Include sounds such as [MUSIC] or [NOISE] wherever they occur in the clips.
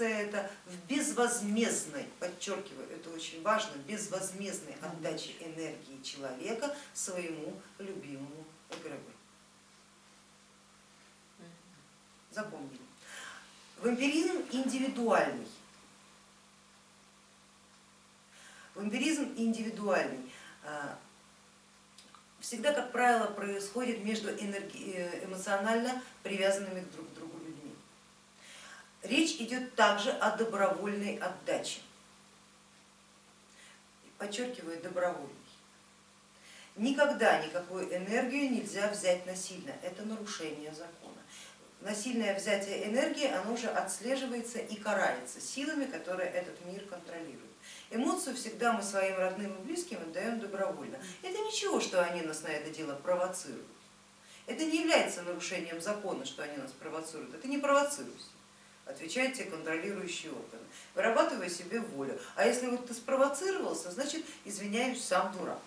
выражается это в безвозмездной, подчеркиваю, это очень важно, безвозмездной отдаче энергии человека своему любимому эгрегору. Запомнили. Вампиризм индивидуальный. Вампиризм индивидуальный а, всегда, как правило, происходит между э, эмоционально привязанными друг к другу. Речь идет также о добровольной отдаче. Подчеркиваю, добровольной. Никогда никакую энергию нельзя взять насильно, это нарушение закона. Насильное взятие энергии, оно уже отслеживается и карается силами, которые этот мир контролируют. Эмоцию всегда мы своим родным и близким отдаем добровольно. Это ничего, что они нас на это дело провоцируют. Это не является нарушением закона, что они нас провоцируют. Это не провоцируйся. Отвечают те контролирующие органы. Вырабатывай себе волю. А если вот ты спровоцировался, значит, извиняюсь, сам дурак.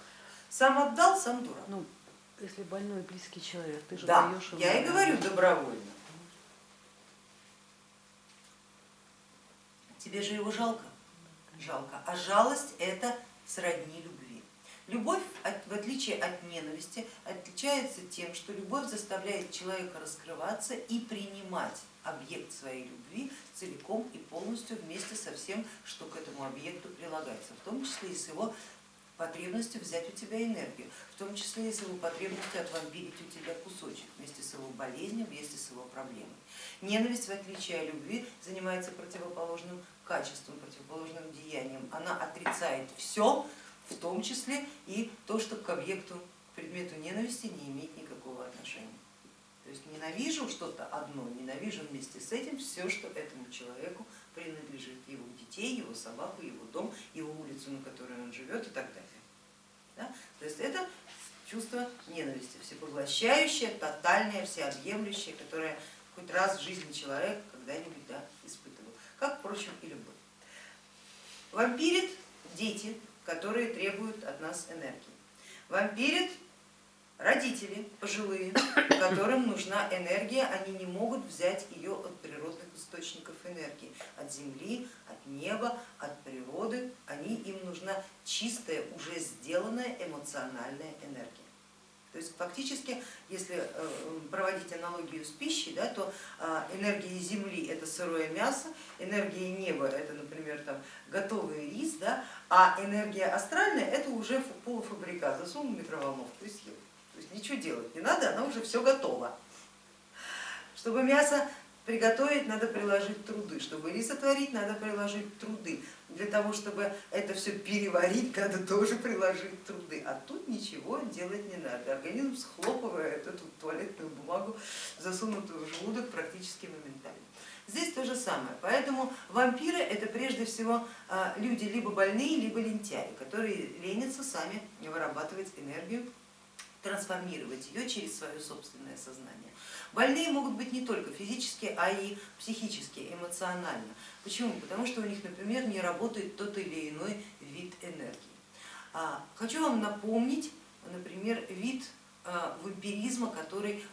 Сам отдал, сам дурак. Ну, если больной близкий человек, ты же да, даешь ему. Я и говорю добровольно. Тебе же его жалко жалко, а жалость это сродни любви. Любовь, в отличие от ненависти, отличается тем, что любовь заставляет человека раскрываться и принимать объект своей любви целиком и полностью вместе со всем, что к этому объекту прилагается, в том числе и с его потребностью взять у тебя энергию, в том числе и с его потребностью отвампирить у тебя кусочек вместе с его болезнью, вместе с его проблемой. Ненависть, в отличие от любви, занимается противоположным качеством, противоположным деянием. Она отрицает все, в том числе и то, что к объекту, к предмету ненависти не имеет никакого отношения. Есть ненавижу что-то одно, ненавижу вместе с этим все, что этому человеку принадлежит, его детей, его собаку, его дом, его улицу, на которой он живет и так далее. Да? То есть это чувство ненависти, всепоглощающее, тотальное, всеобъемлющее, которое хоть раз в жизни человека когда-нибудь да, испытывал, как, впрочем, и любовь. Вампирит дети, которые требуют от нас энергии. Вампирит родители пожилые, [COUGHS] которым нужна энергия, они не могут взять ее от природных источников энергии, от земли, от неба, от природы, они, им нужна чистая, уже сделанная эмоциональная энергия. То есть фактически, если э, проводить аналогию с пищей, да, то а, энергия Земли это сырое мясо, энергия неба это, например, там, готовый рис, да, а энергия астральная это уже полуфабрикат, засунул в микроволновку и съел. Ничего делать не надо, она уже все готова. Чтобы мясо приготовить, надо приложить труды, чтобы рис отварить, надо приложить труды. Для того, чтобы это все переварить, надо тоже приложить труды. А тут ничего делать не надо. Организм схлопывает эту туалетную бумагу, засунутую в желудок практически моментально. Здесь то же самое. Поэтому вампиры это прежде всего а, люди либо больные, либо лентяи, которые ленятся сами вырабатывать энергию, трансформировать ее через свое собственное сознание. Больные могут быть не только физически, а и психически, эмоционально. Почему? Потому что у них, например, не работает тот или иной вид энергии. А, хочу вам напомнить, например, вид а, вампиризма, который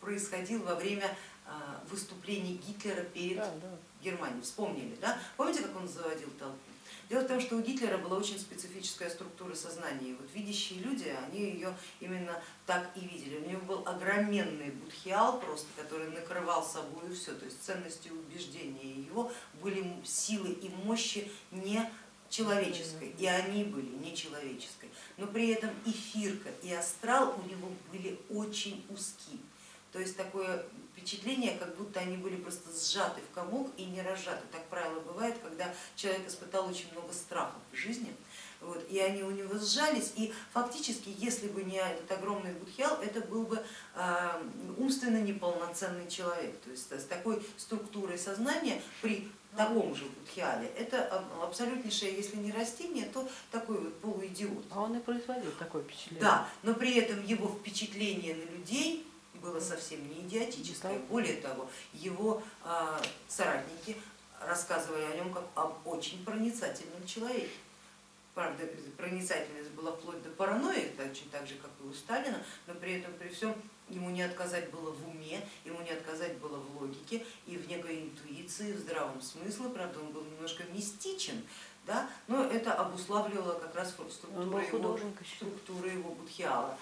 происходил во время выступлений Гитлера перед да, да. Германией. Вспомнили, да? Помните, как он заводил толпу? Дело в том, что у Гитлера была очень специфическая структура сознания, и вот видящие люди, они ее именно так и видели. У него был огроменный будхиал просто, который накрывал собой все, то есть ценности убеждения его были силы и мощи не человеческой, и они были нечеловеческой, но при этом эфирка и астрал у него были очень узки. То есть такое впечатление, как будто они были просто сжаты в комок и не разжаты. Так правило бывает, когда человек испытал очень много страхов в жизни, вот, и они у него сжались, и фактически, если бы не этот огромный будхиал, это был бы э, умственно неполноценный человек. То есть с такой структурой сознания при таком же будхиале, это абсолютнейшее, если не растение, то такой вот полуидиот. А он и производил такое впечатление. Да, но при этом его впечатление на людей было совсем не идиотическое. Более того, его а, соратники рассказывали о нем как об очень проницательном человеке. правда, проницательность была вплоть до паранойи, точно так же, как и у Сталина, но при этом при всем ему не отказать было в уме, ему не отказать было в логике и в некой интуиции, в здравом смысле, правда он был немножко мистичен, да, но это обуславливало как раз структуру его, структуру его будхиала.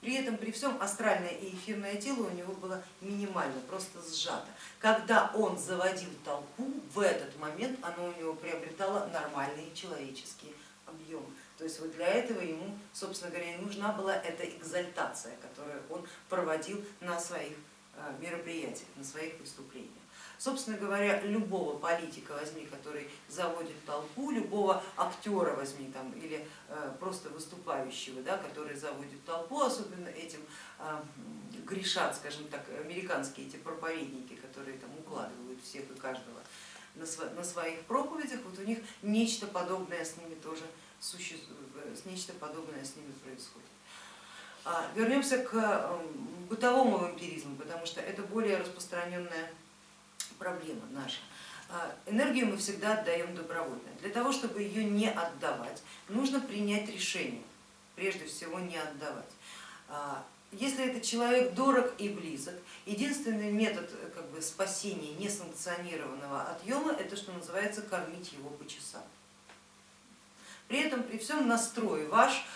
При этом, при всем, астральное и эфирное тело у него было минимально, просто сжато. Когда он заводил толпу, в этот момент оно у него приобретало нормальные человеческие объемы. То есть вот для этого ему, собственно говоря, и нужна была эта экзальтация, которую он проводил на своих э, мероприятиях, на своих выступлениях. Собственно говоря, любого политика возьми, который заводит толпу, любого актера возьми там, или э, просто выступающего, да, который заводит толпу, особенно этим э, грешат, скажем так, американские эти проповедники, которые там укладывают всех и каждого на, своих проповедях, вот у них нечто подобное с ними тоже существует, нечто подобное с ними происходит. А, вернемся к бытовому вампиризму, потому что это более распространенная проблема наша. А, энергию мы всегда отдаем добровольно. Для того, чтобы ее не отдавать, нужно принять решение, прежде всего не отдавать. А, если этот человек дорог и близок, единственный метод как бы, спасения несанкционированного отъема, это что называется кормить его по часам. При этом при всем настрой ваш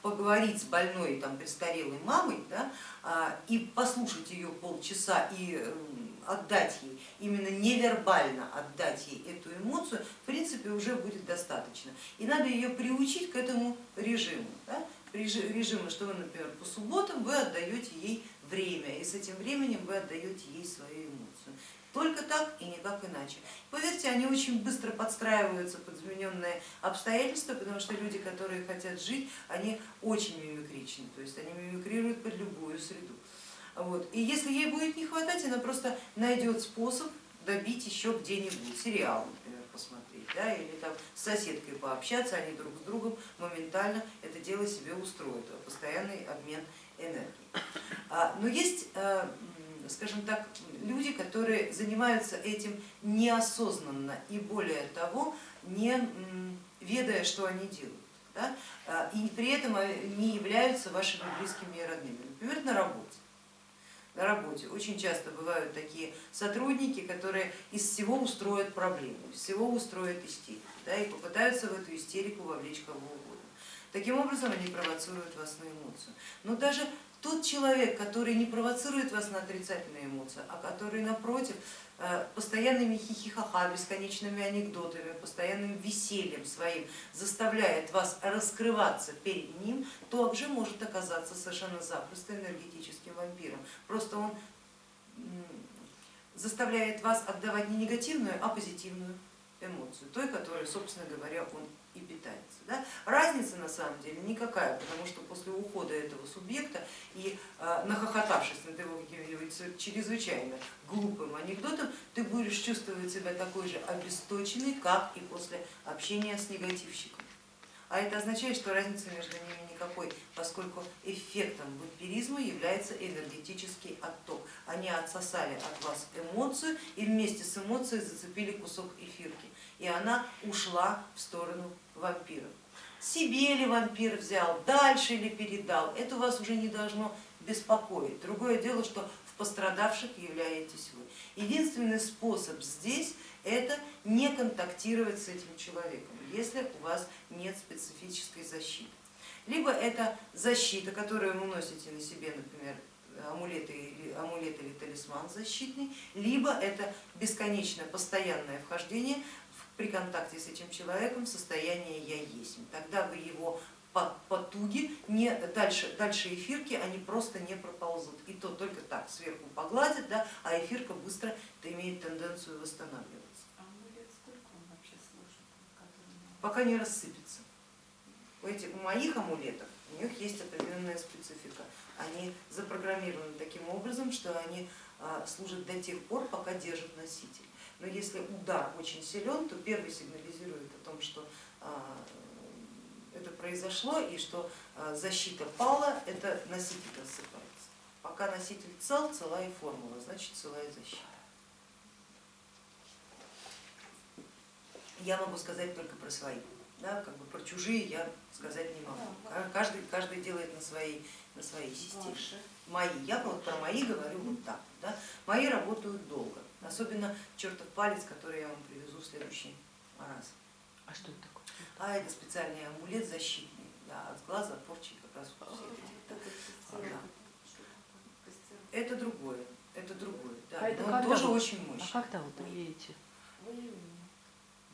поговорить с больной там, престарелой мамой да, и послушать ее полчаса и отдать ей, именно невербально отдать ей эту эмоцию, в принципе уже будет достаточно. И надо ее приучить к этому режиму. Да? Режиму, что вы, например, по субботам вы отдаете ей время, и с этим временем вы отдаете ей свою эмоцию. Только так и никак иначе. Поверьте, они очень быстро подстраиваются под измененные обстоятельства, потому что люди, которые хотят жить, они очень мимикричны, то есть они мимикрируют под любую среду. Вот. И если ей будет не хватать, она просто найдет способ добить еще где-нибудь, сериал, например, посмотреть, да, или там с соседкой пообщаться, они друг с другом моментально это дело себе устроят, постоянный обмен энергией. А, но есть, э, скажем так, люди, которые занимаются этим неосознанно и более того, не ведая, что они делают. Да? А, и при этом не являются вашими близкими и родными, например, на работе на работе. Очень часто бывают такие сотрудники, которые из всего устроят проблему, из всего устроят истерику да, и попытаются в эту истерику вовлечь кого угодно. Таким образом они провоцируют вас на эмоцию. Но даже тот человек, который не провоцирует вас на отрицательные эмоции, а который напротив Э, постоянными хихихаха, бесконечными анекдотами, постоянным весельем своим заставляет вас раскрываться перед ним, то также может оказаться совершенно запросто энергетическим вампиром. Просто он заставляет вас отдавать не негативную, а позитивную эмоцию, той, которой, собственно говоря, он и питается. Да? Разница на самом деле никакая, потому что после ухода этого субъекта и э, нахохотавшись над его каким-нибудь чрезвычайно глупым анекдотом, ты будешь чувствовать себя такой же обесточенный, как и после общения с негативщиком. А это означает, что разницы между ними никакой, поскольку эффектом вампиризма является энергетический отток. Они отсосали от вас эмоцию и вместе с эмоцией зацепили кусок эфирки, и она ушла в сторону вампира. Себе ли вампир взял, дальше ли передал, это вас уже не должно беспокоить. Другое дело, что в пострадавших являетесь вы. Единственный способ здесь это не контактировать с этим человеком, если у вас нет специфической защиты. Либо это защита, которую вы носите на себе, например, амулет или, амулет или талисман защитный, либо это бесконечное постоянное вхождение при контакте с этим человеком состояние я есть. Тогда вы его потуги, не, дальше, дальше эфирки, они просто не проползут. И то только так сверху погладят, да, а эфирка быстро имеет тенденцию восстанавливаться. А амулет сколько он вообще служит? Пока не рассыпется. У, этих, у моих амулетов у них есть определенная специфика. Они запрограммированы таким образом, что они а, служат до тех пор, пока держат носитель но если удар очень силен, то первый сигнализирует о том, что а, это произошло и что а, защита пала, это носитель рассыпается. Пока носитель цел, цела и формула, значит цела и защита. я могу сказать только про свои. Да, как бы про чужие я сказать не могу. Каждый, каждый делает на своей, на своей системе. Мои, я вот про мои говорю вот так. Да? Мои работают долго, особенно чертов палец, который я вам привезу в следующий раз. А что это такое? А это специальный амулет защитный, да, от глаза, от порчи как раз вот все эти. Вот это другое, это другое, да, А это но он тоже вы- очень А мощный. когда вы приедете? В июне.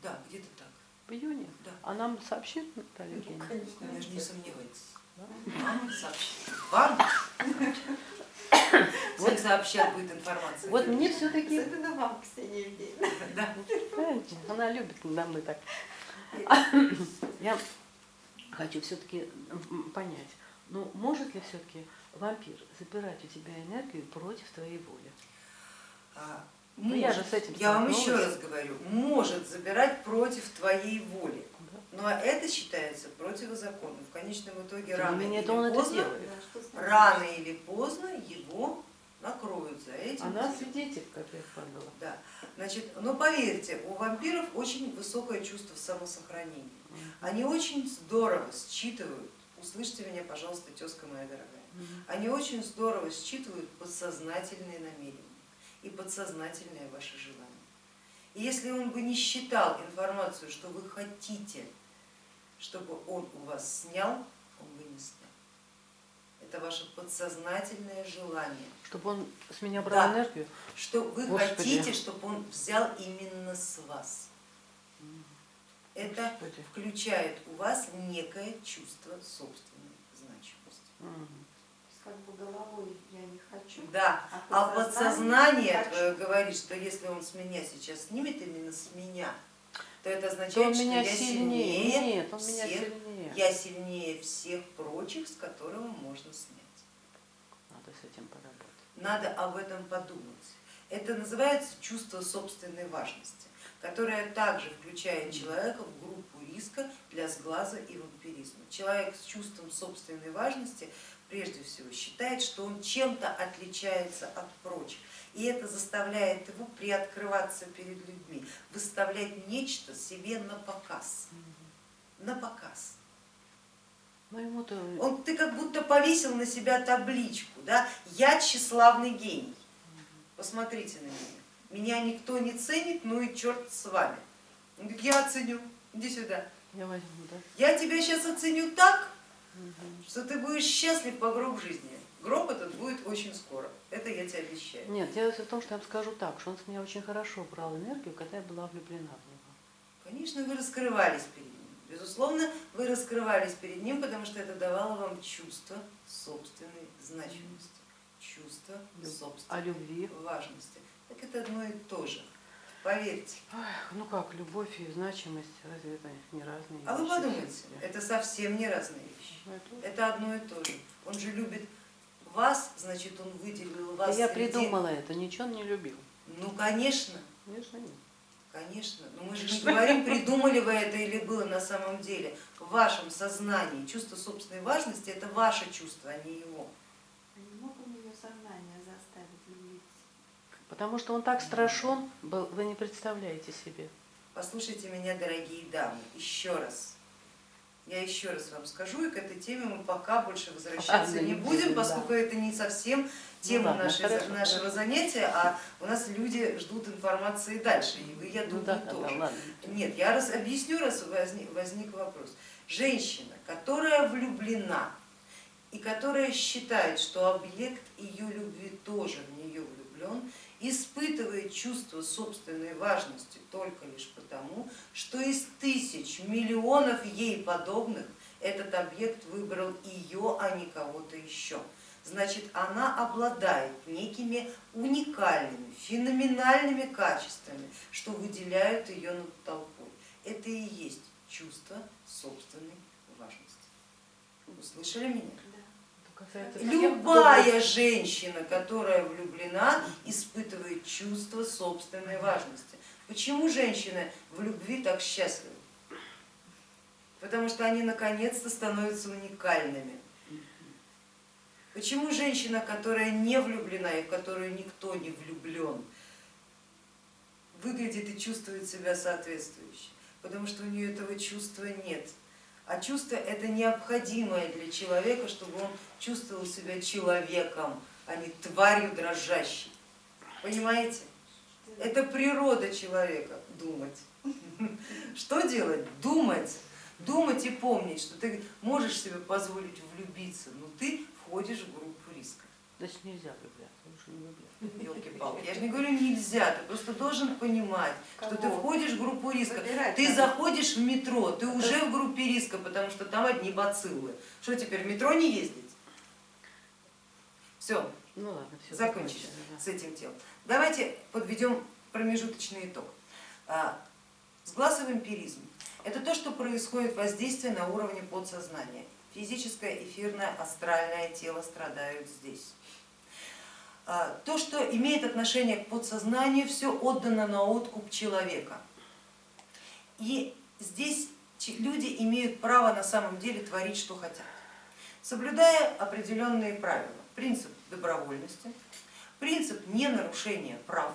Да, где-то так, В июне? да. А нам сообщит Наталья Ну, Евгеньевна? конечно. Даже не сомневайтесь. Да? Вам сообщат. Вам всем сообщат будет информация. Вот мне все-таки, Особенно вам, Ксения Евгеньевна. [LAUGHS] Да. она любит надо мной так. [COUGHS] Я хочу все-таки понять, ну может ли все-таки вампир забирать у тебя энергию против твоей воли? А, Ну, я же с этим я вам еще раз говорю, может забирать против твоей воли. Да? Но это считается противозаконным. В конечном итоге Тем рано или это он это поздно, делает. Ним рано или поздно его накроют за этим. Она свидетель, как я поняла. Да. Значит, но поверьте, у вампиров очень высокое чувство самосохранения. Они очень здорово считывают, услышьте меня, пожалуйста, тезка моя дорогая, они очень здорово считывают подсознательные намерения и подсознательные ваши желания. И если он бы не считал информацию, что вы хотите, чтобы он у вас снял, он бы не снял. Это ваше подсознательное желание, Чтобы он с меня брал Да. энергию? что вы Господи. хотите, чтобы он взял именно с вас. Это Господи. включает у вас некое чувство собственной значимости. Есть как бы головой я не хочу. Да, А а подсознание подсознание хочу. твое говорит, что если он с меня сейчас снимет именно с меня, то это То означает, что меня я сильнее. сильнее Нет, он меня всех, сильнее. я сильнее всех прочих, с которого можно снять. Надо с этим поработать. Надо об этом подумать. Это называется чувство собственной важности, которое также включает человека в группу риска для сглаза и вампиризма. Человек с чувством собственной важности прежде всего считает, что он чем-то отличается от прочих. И это заставляет его приоткрываться перед людьми, выставлять нечто себе на показ. На показ. Ну. Он, ты как будто повесил на себя табличку, да, я тщеславный гений. Посмотрите на меня. Меня никто не ценит, ну и черт с вами. Он говорит, я оценю, иди сюда. Я возьму, да? Я тебя сейчас оценю так. Что ты будешь счастлив по гроб жизни. Гроб этот будет очень скоро, это я тебе обещаю. Нет, дело в том, что я вам скажу так, что он с меня очень хорошо брал энергию, когда я была влюблена в него. Конечно, вы раскрывались перед ним. Безусловно, вы раскрывались перед ним, потому что это давало вам чувство собственной значимости, чувство собственной А любви? важности. Так это одно и то же. Поверьте. Ах, ну как, любовь и значимость, разве это не разные А вы вещи подумайте, это совсем не разные вещи. Ну, это- Это одно и то же. Он же любит вас, значит, он выделил Да вас. я среди- придумала это, ничего он не любил. Ну, конечно, Конечно, нет. конечно. Но мы же не говорим, придумали вы это или было на самом деле. В вашем сознании чувство собственной важности это ваше чувство, а не его. А не мог он ее сознание заставить влюбиться? Потому что он так страшен был, вы не представляете себе. Послушайте меня, дорогие дамы, еще раз. Я еще раз вам скажу, и к этой теме мы пока больше возвращаться Ладно, не будем, поскольку это не совсем тема Ну ладно, нашей, хорошо, нашего хорошо. занятия, а у нас люди ждут информации дальше, и вы, я Ну думаю, да, да, тоже. да, ладно. Нет, я раз объясню, раз возник, возник вопрос. Женщина, которая влюблена и которая считает, что объект ее любви тоже в нее влюблен, испытывает чувство собственной важности только лишь потому, что из тысяч, миллионов ей подобных этот объект выбрал ее, а не кого-то еще. Значит, она обладает некими уникальными, феноменальными качествами, что выделяют ее над толпой. Это и есть чувство собственной важности. Вы слышали меня? Да. Это касается всех Любая женщина, которая влюблена, испытывает чувство собственной важности. Почему женщины в любви так счастливы? Потому что они наконец-то становятся уникальными. Почему женщина, которая не влюблена и в которую никто не влюблен, выглядит и чувствует себя соответствующе? потому что у нее этого чувства нет. А чувство это необходимое для человека, чтобы он чувствовал себя человеком, а не тварью дрожащей. Понимаете? Это природа человека думать. [LAUGHS] Что делать? Думать. Думать и помнить, что ты можешь себе позволить влюбиться, но ты входишь в группу риска. Значит, нельзя влюбляться, лучше не влюбляться. Елки-палки, я же не говорю нельзя, ты просто должен понимать, что ты Кого? входишь в группу риска. Выбирать Ты надо. заходишь в метро, ты уже в группе риска, потому что там одни бациллы. Что теперь, в метро не ездить? Все, Ну ладно, все. закончили с этим делом. Давайте подведем промежуточный итог. А, Сглаз и вампиризм – это то, что происходит воздействие на уровне подсознания. Физическое, эфирное, астральное тело страдают здесь. А, То, что имеет отношение к подсознанию, все отдано на откуп человека. И здесь люди имеют право на самом деле творить, что хотят, соблюдая определенные правила. Принцип добровольности, принцип ненарушения прав.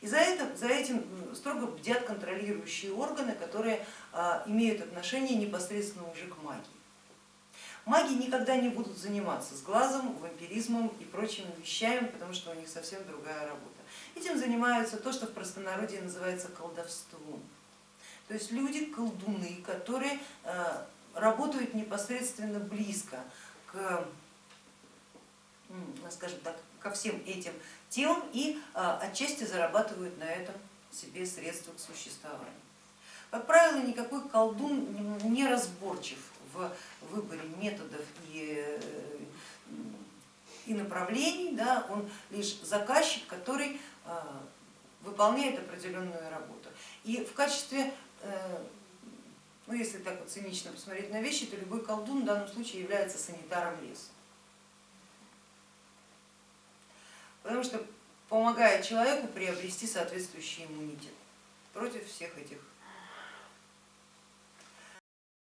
И за, это, за этим строго бдят контролирующие органы, которые а, имеют отношение непосредственно уже к магии. Маги никогда не будут заниматься с глазом, вампиризмом и прочими вещами, потому что у них совсем другая работа. Этим занимаются то, что в простонародье называется колдовством. То есть люди, колдуны, которые э, работают непосредственно близко к, м, скажем так, ко всем этим темам и э, отчасти зарабатывают на этом себе средства к существованию. Как правило, никакой колдун не разборчив в выборе методов и, э, и направлений, да, он лишь заказчик, который э, выполняет определенную работу. И в качестве, э, ну если так вот цинично посмотреть на вещи, то любой колдун в данном случае является санитаром леса. Потому что помогает человеку приобрести соответствующий иммунитет против всех этих